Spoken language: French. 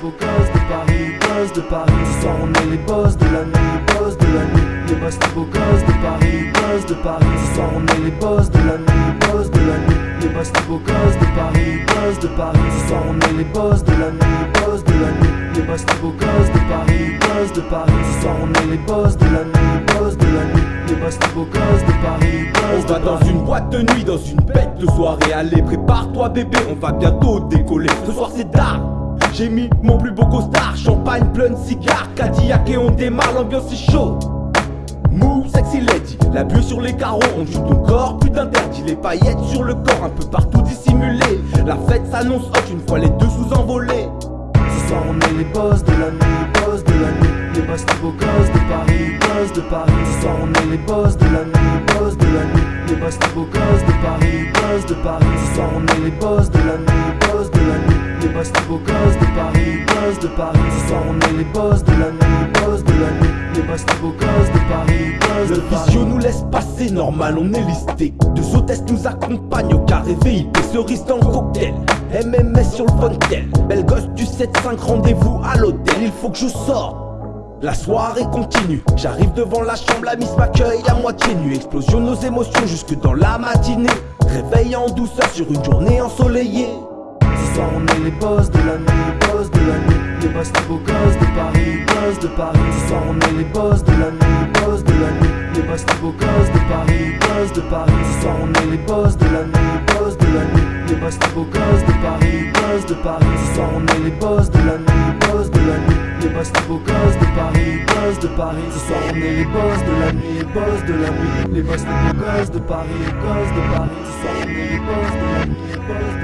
beaux gosses de Paris, gosses de Paris Ce soir on est les boss de la nuit, boss de la nuit Les boss des beaux gosses de Paris, gosses de Paris Ce soir on est les boss de la nuit, boss de la nuit Les boss des beaux gosses de Paris, gosses de Paris Ce soir on est les boss de la nuit, boss de la nuit Les boss des beaux gosses de Paris, gosses de Paris Ce soir on est les boss de la nuit, boss de la nuit Les boss des beaux gosses de Paris, On va dans une boîte de nuit, dans une bête de soirée. Allez prépare-toi bébé, on va bientôt décoller. Ce soir c'est tard j'ai mis mon plus beau costard, champagne plein de cigares, Cadillac et on démarre, l'ambiance est chaude. Move sexy lady, la buée sur les carreaux, on joue ton corps, plus d'interdit, les paillettes sur le corps, un peu partout dissimulées. La fête s'annonce hot une fois les deux sous envolés. Ce soir on est les boss de la nuit, boss de la nuit Les boss des beaux gosses de Paris, gosses de Paris Ce soir on est les boss de la Les boss des beaux gosses de Paris, gosses de Paris Ce soir on est les boss de la nuit, boss de la nuit. Les boss des beaux gosses de Paris, gosses de Paris Ce soir on est les boss de la nuit, boss de la nuit. Les boss des beaux gosses de Paris, gosses Le de Paris. visio nous laisse passer, normal on est listé. Deux hôtesses nous accompagnent au carré VIP Cerise dans le cocktail, MMS sur le fontaine Belle gosse du 7-5, rendez-vous à l'hôtel. Il faut que je sorte la soirée continue, j'arrive devant la chambre, la miss m'accueille à moitié nue Explosion nos émotions jusque dans la matinée Réveil en douceur sur une journée ensoleillée Ce soir on est les boss de la nuit, boss de la nuit Les boss des beaux gosses de Paris, gosses de Paris Ce soir on est les boss de la nuit, boss de la nuit Les boss des beaux gosses de Paris, gosses de Paris Ce soir on est les boss de la nuit, boss de la nuit Les boss des beaux gosses de Paris, gosses de Paris Ce soir on est les boss de la nuit, boss de la nuit Les boss des beaux de gosses de Paris. Ce soir on est les boss de la nuit, les boss de la nuit. Les boss des beaux de Paris, les gosses de Paris. Ce soir on est les boss de la nuit, les boss